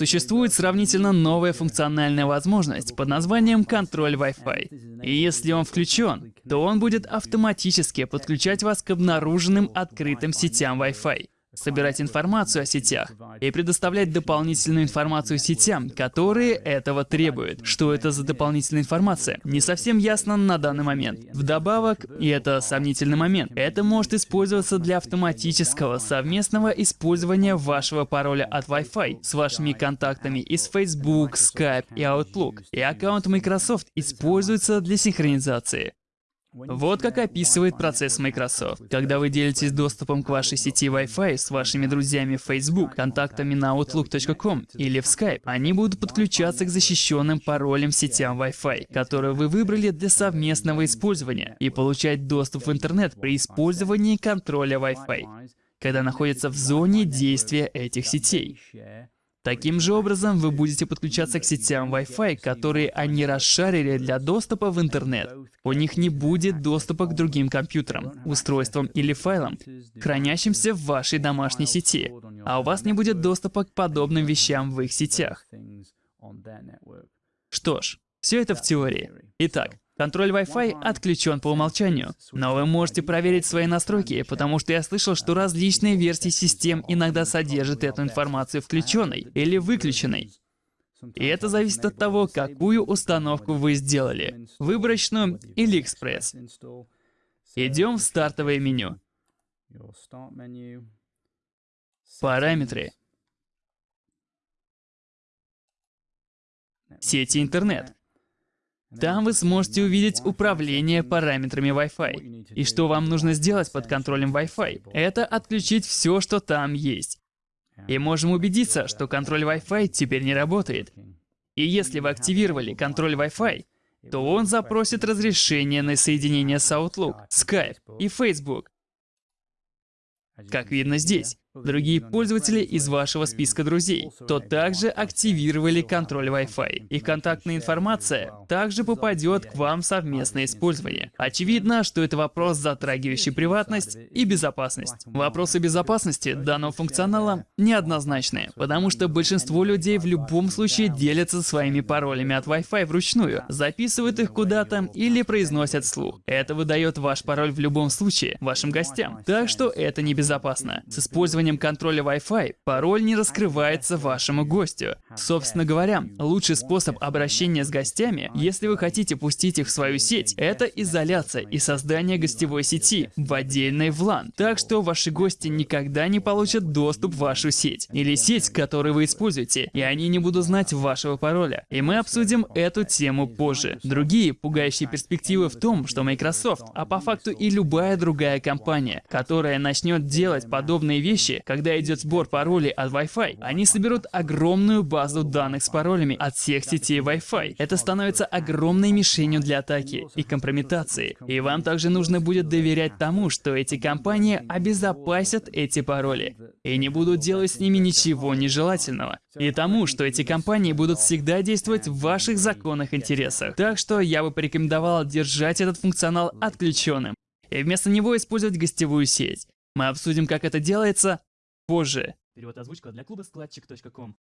существует сравнительно новая функциональная возможность под названием контроль Wi-Fi. И если он включен, то он будет автоматически подключать вас к обнаруженным открытым сетям Wi-Fi собирать информацию о сетях и предоставлять дополнительную информацию сетям, которые этого требуют. Что это за дополнительная информация? Не совсем ясно на данный момент. Вдобавок, и это сомнительный момент, это может использоваться для автоматического совместного использования вашего пароля от Wi-Fi с вашими контактами из Facebook, Skype и Outlook. И аккаунт Microsoft используется для синхронизации. Вот как описывает процесс Microsoft. Когда вы делитесь доступом к вашей сети Wi-Fi с вашими друзьями в Facebook, контактами на Outlook.com или в Skype, они будут подключаться к защищенным паролям сетям Wi-Fi, которые вы выбрали для совместного использования, и получать доступ в интернет при использовании контроля Wi-Fi, когда находятся в зоне действия этих сетей. Таким же образом, вы будете подключаться к сетям Wi-Fi, которые они расшарили для доступа в интернет. У них не будет доступа к другим компьютерам, устройствам или файлам, хранящимся в вашей домашней сети, а у вас не будет доступа к подобным вещам в их сетях. Что ж, все это в теории. Итак, Контроль Wi-Fi отключен по умолчанию, но вы можете проверить свои настройки, потому что я слышал, что различные версии систем иногда содержат эту информацию включенной или выключенной. И это зависит от того, какую установку вы сделали, выборочную или экспресс. Идем в стартовое меню. Параметры. Сети интернет. Там вы сможете увидеть управление параметрами Wi-Fi. И что вам нужно сделать под контролем Wi-Fi? Это отключить все, что там есть. И можем убедиться, что контроль Wi-Fi теперь не работает. И если вы активировали контроль Wi-Fi, то он запросит разрешение на соединение с Outlook, Skype и Facebook. Как видно здесь. Другие пользователи из вашего списка друзей, то также активировали контроль Wi-Fi. Их контактная информация также попадет к вам в совместное использование. Очевидно, что это вопрос, затрагивающий приватность и безопасность. Вопросы безопасности данного функционала неоднозначные, потому что большинство людей в любом случае делятся своими паролями от Wi-Fi вручную, записывают их куда-то или произносят вслух. Это выдает ваш пароль в любом случае вашим гостям, так что это небезопасно. С использованием использованием контроля Wi-Fi пароль не раскрывается вашему гостю. Собственно говоря, лучший способ обращения с гостями, если вы хотите пустить их в свою сеть, это изоляция и создание гостевой сети в отдельной VLAN. Так что ваши гости никогда не получат доступ в вашу сеть или сеть, которую вы используете, и они не будут знать вашего пароля. И мы обсудим эту тему позже. Другие пугающие перспективы в том, что Microsoft, а по факту и любая другая компания, которая начнет делать подобные вещи, случае, когда идет сбор паролей от Wi-Fi, они соберут огромную базу данных с паролями от всех сетей Wi-Fi. Это становится огромной мишенью для атаки и компрометации. И вам также нужно будет доверять тому, что эти компании обезопасят эти пароли и не будут делать с ними ничего нежелательного. И тому, что эти компании будут всегда действовать в ваших законных интересах. Так что я бы порекомендовал держать этот функционал отключенным и вместо него использовать гостевую сеть. Мы обсудим, как это делается позже. Перевод озвучка для клуба складчик.ком.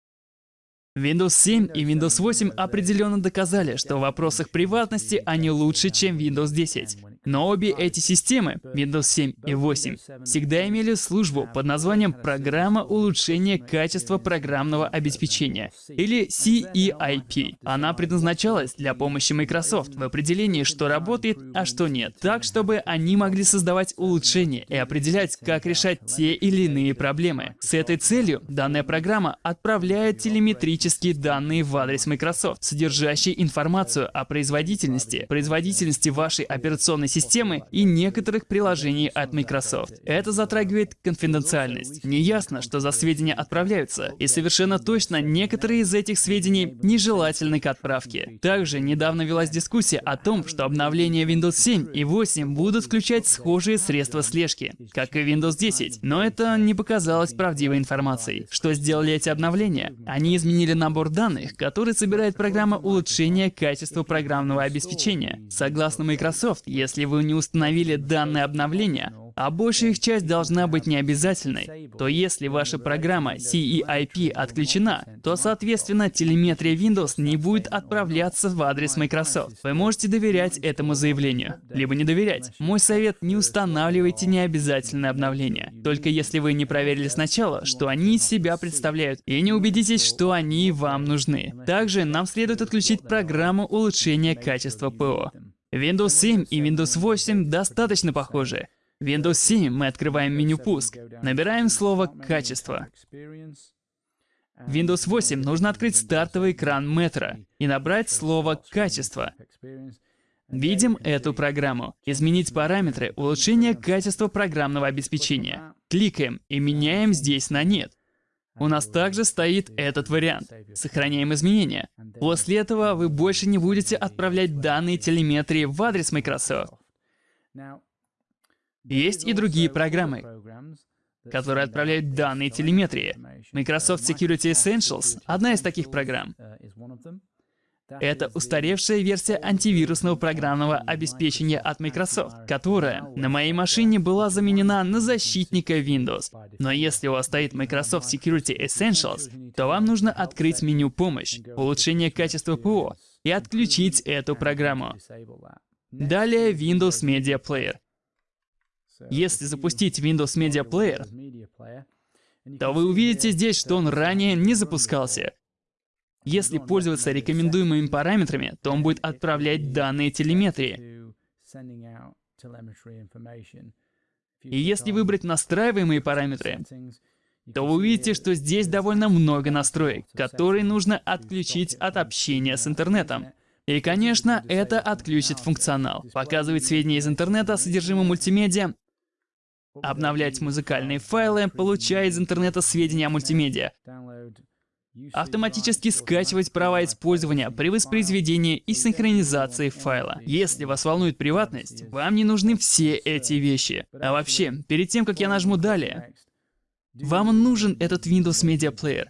Windows 7 и Windows 8 определенно доказали, что в вопросах приватности они лучше, чем Windows 10. Но обе эти системы, Windows 7 и 8, всегда имели службу под названием «Программа улучшения качества программного обеспечения» или CEIP. Она предназначалась для помощи Microsoft в определении, что работает, а что нет, так, чтобы они могли создавать улучшения и определять, как решать те или иные проблемы. С этой целью данная программа отправляет телеметрические данные в адрес Microsoft, содержащие информацию о производительности, производительности вашей операционной системы, системы и некоторых приложений от Microsoft. Это затрагивает конфиденциальность. Неясно, что за сведения отправляются, и совершенно точно некоторые из этих сведений нежелательны к отправке. Также недавно велась дискуссия о том, что обновления Windows 7 и 8 будут включать схожие средства слежки, как и Windows 10, но это не показалось правдивой информацией. Что сделали эти обновления? Они изменили набор данных, который собирает программа улучшения качества программного обеспечения. Согласно Microsoft, если вы не установили данное обновление, а большая их часть должна быть необязательной, то если ваша программа CEIP отключена, то, соответственно, телеметрия Windows не будет отправляться в адрес Microsoft. Вы можете доверять этому заявлению, либо не доверять. Мой совет — не устанавливайте необязательные обновления, только если вы не проверили сначала, что они из себя представляют, и не убедитесь, что они вам нужны. Также нам следует отключить программу улучшения качества ПО. Windows 7 и Windows 8 достаточно похожи. Windows 7 мы открываем меню «Пуск», набираем слово «Качество». Windows 8 нужно открыть стартовый экран Metro и набрать слово «Качество». Видим эту программу. Изменить параметры улучшения качества программного обеспечения. Кликаем и меняем здесь на «Нет». У нас также стоит этот вариант. Сохраняем изменения. После этого вы больше не будете отправлять данные телеметрии в адрес Microsoft. Есть и другие программы, которые отправляют данные телеметрии. Microsoft Security Essentials — одна из таких программ. Это устаревшая версия антивирусного программного обеспечения от Microsoft, которая на моей машине была заменена на защитника Windows. Но если у вас стоит Microsoft Security Essentials, то вам нужно открыть меню «Помощь», «Улучшение качества ПО» и отключить эту программу. Далее Windows Media Player. Если запустить Windows Media Player, то вы увидите здесь, что он ранее не запускался. Если пользоваться рекомендуемыми параметрами, то он будет отправлять данные телеметрии. И если выбрать настраиваемые параметры, то вы увидите, что здесь довольно много настроек, которые нужно отключить от общения с интернетом. И, конечно, это отключит функционал, показывать сведения из интернета о содержимом мультимедиа, обновлять музыкальные файлы, получая из интернета сведения о мультимедиа, автоматически скачивать права использования при воспроизведении и синхронизации файла. Если вас волнует приватность, вам не нужны все эти вещи. А вообще, перед тем, как я нажму «Далее», вам нужен этот Windows Media Player.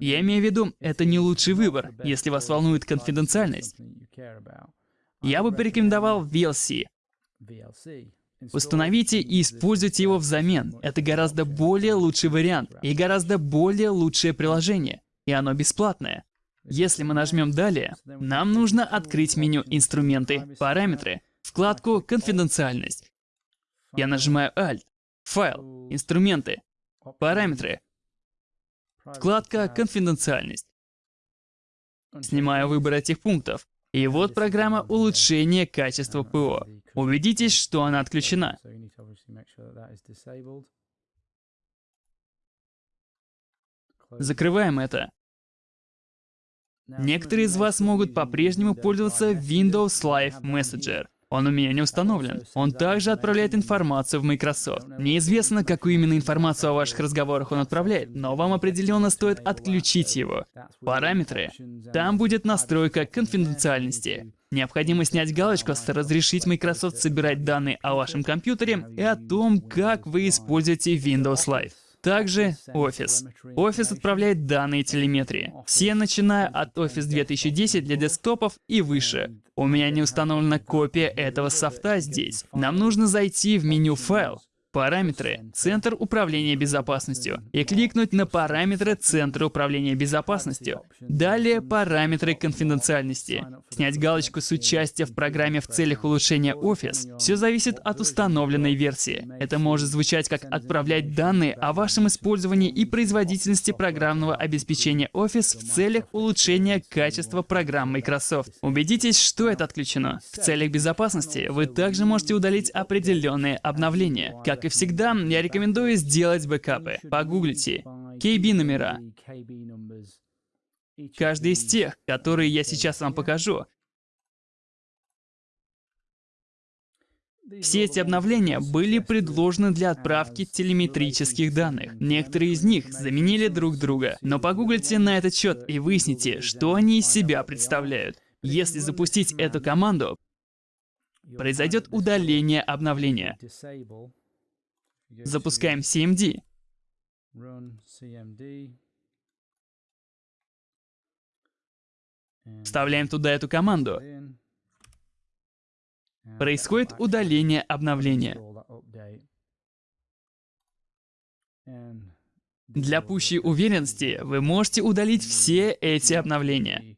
Я имею в виду, это не лучший выбор, если вас волнует конфиденциальность. Я бы порекомендовал VLC. Установите и используйте его взамен. Это гораздо более лучший вариант и гораздо более лучшее приложение. И оно бесплатное. Если мы нажмем «Далее», нам нужно открыть меню «Инструменты», «Параметры», вкладку «Конфиденциальность». Я нажимаю «Alt», «Файл», «Инструменты», «Параметры», вкладка «Конфиденциальность». Снимаю выбор этих пунктов. И вот программа улучшения качества ПО. Убедитесь, что она отключена. Закрываем это. Некоторые из вас могут по-прежнему пользоваться Windows Live Messenger. Он у меня не установлен. Он также отправляет информацию в Microsoft. Неизвестно, какую именно информацию о ваших разговорах он отправляет, но вам определенно стоит отключить его. Параметры. Там будет настройка конфиденциальности. Необходимо снять галочку с «Разрешить Microsoft собирать данные о вашем компьютере» и о том, как вы используете Windows Live. Также Office. Office отправляет данные телеметрии. Все, начиная от Office 2010 для десктопов и выше. У меня не установлена копия этого софта здесь. Нам нужно зайти в меню «Файл», Параметры «Центр управления безопасностью» и кликнуть на параметры Центра управления безопасностью. Далее параметры конфиденциальности. Снять галочку с участия в программе в целях улучшения Office. Все зависит от установленной версии. Это может звучать как отправлять данные о вашем использовании и производительности программного обеспечения Office в целях улучшения качества программ Microsoft. Убедитесь, что это отключено. В целях безопасности вы также можете удалить определенные обновления, как и всегда, я рекомендую сделать бэкапы. Погуглите. KB номера. Каждый из тех, которые я сейчас вам покажу, Все эти обновления были предложены для отправки телеметрических данных. Некоторые из них заменили друг друга. Но погуглите на этот счет и выясните, что они из себя представляют. Если запустить эту команду, произойдет удаление обновления. Запускаем CMD. Вставляем туда эту команду. Происходит удаление обновления. Для пущей уверенности вы можете удалить все эти обновления.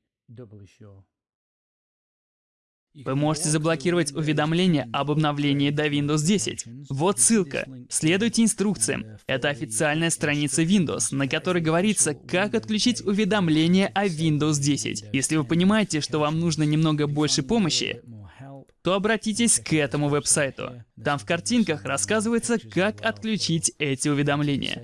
Вы можете заблокировать уведомления об обновлении до Windows 10. Вот ссылка. Следуйте инструкциям. Это официальная страница Windows, на которой говорится, как отключить уведомления о Windows 10. Если вы понимаете, что вам нужно немного больше помощи, то обратитесь к этому веб-сайту. Там в картинках рассказывается, как отключить эти уведомления.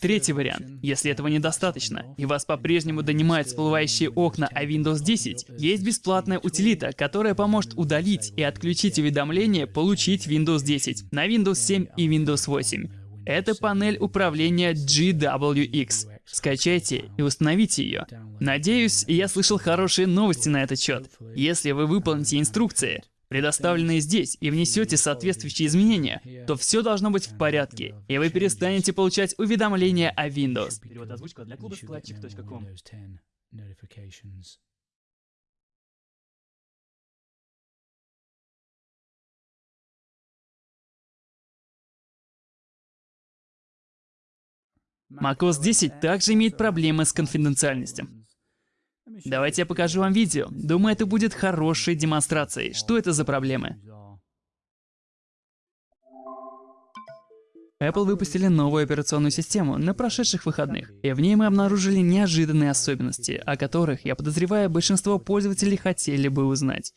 Третий вариант. Если этого недостаточно, и вас по-прежнему донимают всплывающие окна о Windows 10, есть бесплатная утилита, которая поможет удалить и отключить уведомления «Получить Windows 10» на Windows 7 и Windows 8. Это панель управления GWX. Скачайте и установите ее. Надеюсь, я слышал хорошие новости на этот счет. Если вы выполните инструкции, предоставленные здесь, и внесете соответствующие изменения, то все должно быть в порядке, и вы перестанете получать уведомления о Windows. Перевод озвучка для клуба складчик.ком. macOS 10 также имеет проблемы с конфиденциальностью. Давайте я покажу вам видео. Думаю, это будет хорошей демонстрацией. Что это за проблемы? Apple выпустили новую операционную систему на прошедших выходных, и в ней мы обнаружили неожиданные особенности, о которых, я подозреваю, большинство пользователей хотели бы узнать.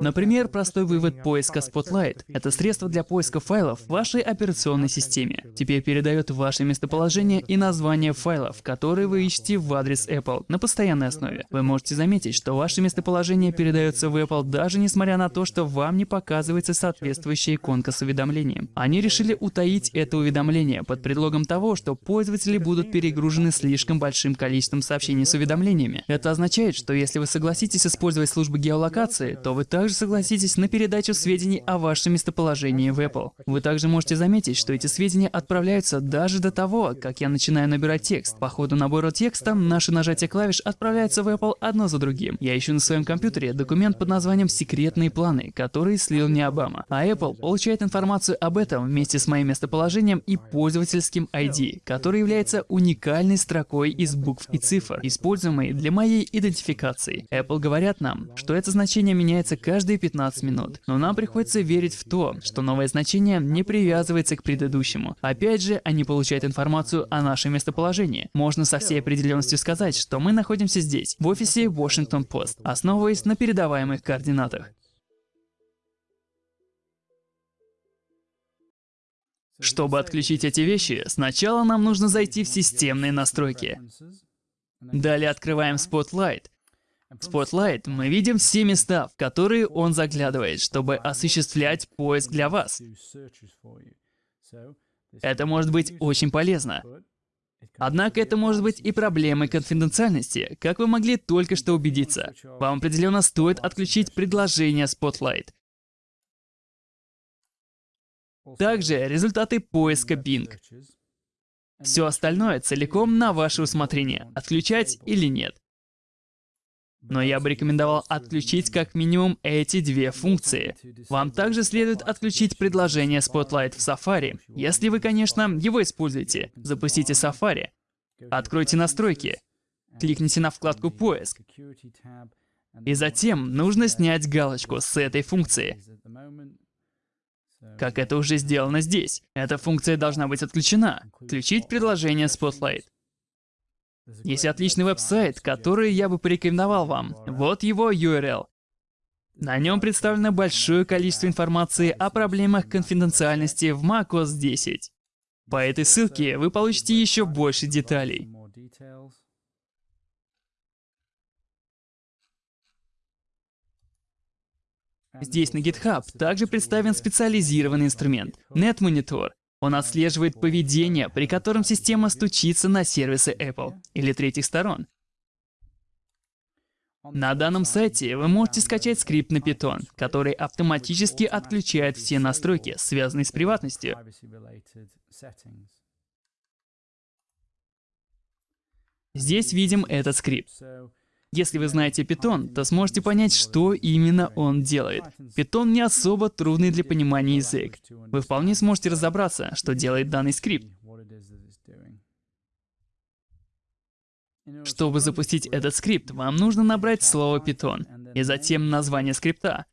Например, простой вывод поиска Spotlight — это средство для поиска файлов в вашей операционной системе. Теперь передает ваше местоположение и название файлов, которые вы ищете в адрес Apple на постоянной основе. Вы можете заметить, что ваше местоположение передается в Apple даже несмотря на то, что вам не показывается соответствующая иконка с уведомлением. Они решили утаить это уведомление под предлогом того, что пользователи будут перегружены слишком большим количеством сообщений с уведомлениями. Это означает, что если вы согласитесь использовать службы геолокации, то вы также также согласитесь на передачу сведений о вашем местоположении в Apple. Вы также можете заметить, что эти сведения отправляются даже до того, как я начинаю набирать текст. По ходу набора текста наши нажатия клавиш отправляются в Apple одно за другим. Я ищу на своем компьютере документ под названием «Секретные планы», который слил мне Обама. А Apple получает информацию об этом вместе с моим местоположением и пользовательским ID, который является уникальной строкой из букв и цифр, используемой для моей идентификации. Apple говорят нам, что это значение меняется каждый каждые 15 минут. Но нам приходится верить в то, что новое значение не привязывается к предыдущему. Опять же, они получают информацию о нашем местоположении. Можно со всей определенностью сказать, что мы находимся здесь, в офисе Washington Post, основываясь на передаваемых координатах. Чтобы отключить эти вещи, сначала нам нужно зайти в системные настройки. Далее открываем Spotlight в Spotlight мы видим все места, в которые он заглядывает, чтобы осуществлять поиск для вас. Это может быть очень полезно. Однако это может быть и проблемой конфиденциальности, как вы могли только что убедиться. Вам определенно стоит отключить предложение Spotlight. Также результаты поиска Bing. Все остальное целиком на ваше усмотрение, отключать или нет. Но я бы рекомендовал отключить как минимум эти две функции. Вам также следует отключить предложение Spotlight в Safari, если вы, конечно, его используете. Запустите Safari. Откройте настройки. Кликните на вкладку «Поиск». И затем нужно снять галочку с этой функции. Как это уже сделано здесь. Эта функция должна быть отключена. Включить предложение Spotlight. Есть отличный веб-сайт, который я бы порекомендовал вам. Вот его URL. На нем представлено большое количество информации о проблемах конфиденциальности в macOS 10. По этой ссылке вы получите еще больше деталей. Здесь на GitHub также представлен специализированный инструмент NetMonitor, он отслеживает поведение, при котором система стучится на сервисы Apple или третьих сторон. На данном сайте вы можете скачать скрипт на Python, который автоматически отключает все настройки, связанные с приватностью. Здесь видим этот скрипт. Если вы знаете Python, то сможете понять, что именно он делает. Python не особо трудный для понимания язык. Вы вполне сможете разобраться, что делает данный скрипт. Чтобы запустить этот скрипт, вам нужно набрать слово Python и затем название скрипта.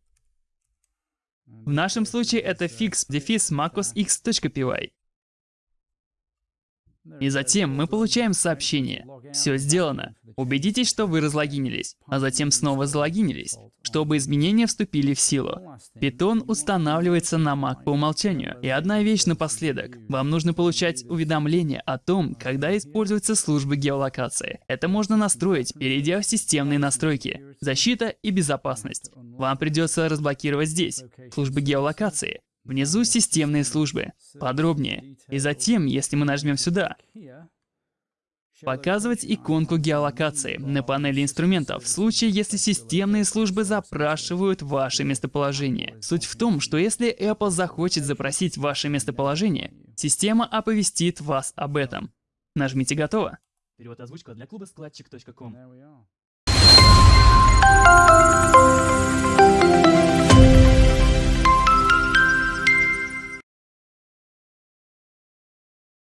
В нашем случае это fix-macosx.py. И затем мы получаем сообщение. Все сделано. Убедитесь, что вы разлогинились, а затем снова залогинились, чтобы изменения вступили в силу. Python устанавливается на Mac по умолчанию. И одна вещь напоследок. Вам нужно получать уведомления о том, когда используются службы геолокации. Это можно настроить, перейдя в системные настройки, защита и безопасность. Вам придется разблокировать здесь, службы геолокации, Внизу системные службы. Подробнее. И затем, если мы нажмем сюда, показывать иконку геолокации на панели инструментов в случае, если системные службы запрашивают ваше местоположение. Суть в том, что если Apple захочет запросить ваше местоположение, система оповестит вас об этом. Нажмите «Готово». Перевод озвучка для клуба складчик.ком.